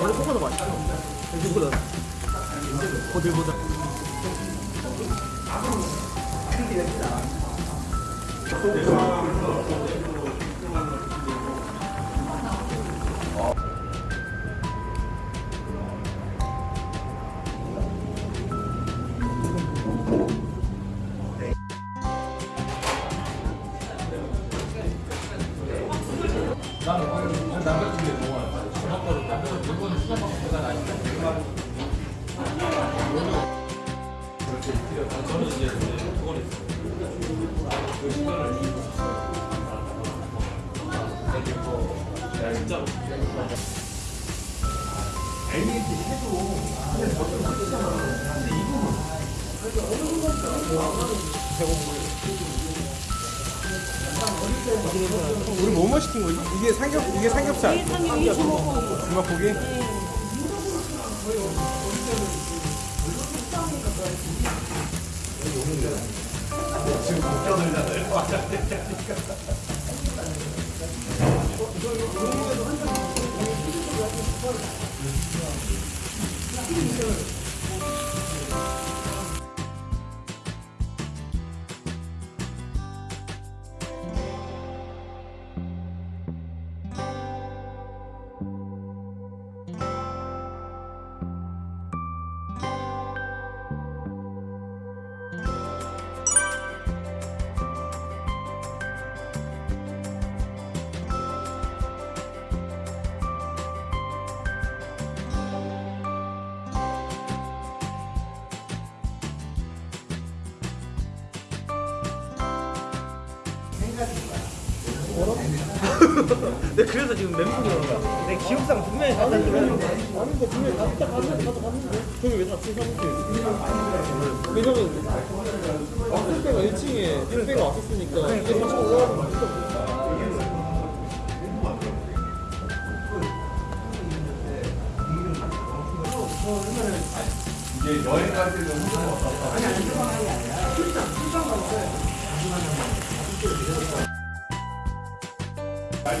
원래 코코넛 맛있어. 이거보다 거들보다. 우리 뭐뭐 시킨 거지? 이게 삼겹 이게 삼겹살. 주먹고기. 내 멘붕이 오는 거야. 내 기억상 분명히 갔다 그랬는데. 아닌데 분명히 갔다 갔는데 가서 갔는데 저기 왜 닫힌 사무실? 왜냐면 왔을 때가 1층에 택배가 왔었으니까 이게 3층 올라가면 진짜 아니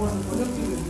можно.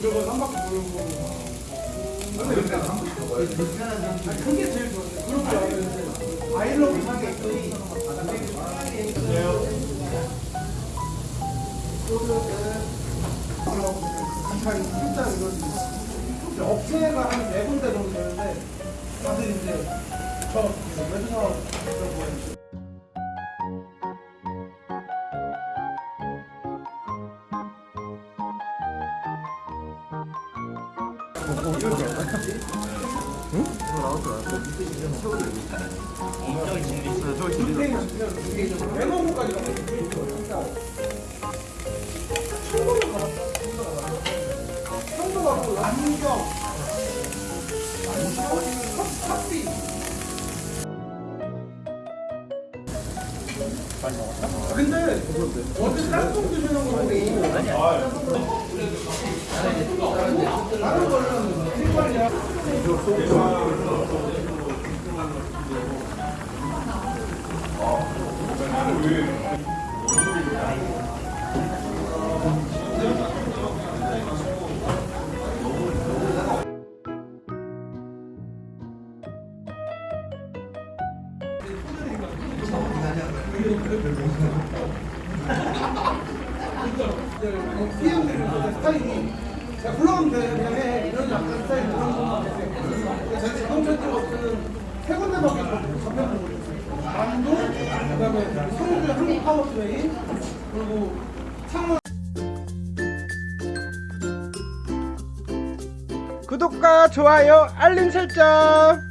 그거 한 바퀴 돌고. 그게 제일. 그런 거 알았는데 아이러브. 이제 업체가 한 네 군데 정도 되는데 다들 이제 저 매주사 뭐 매너고까지 가면 충분히 가봤다. 청도 가고 안경, 탑비. 근데 어제 짬뽕 드시는 거 보고 다른 거는. 피 해들의 스타일이 자 불러오면 돼 그냥 해 이런 약간 스타일 그런 거 제가 자동차적으로 세 군데밖에 잡혀본 거예요 만도 그다음에 성주 한국 파워트레인 그리고 창원 구독과 좋아요 알림 설정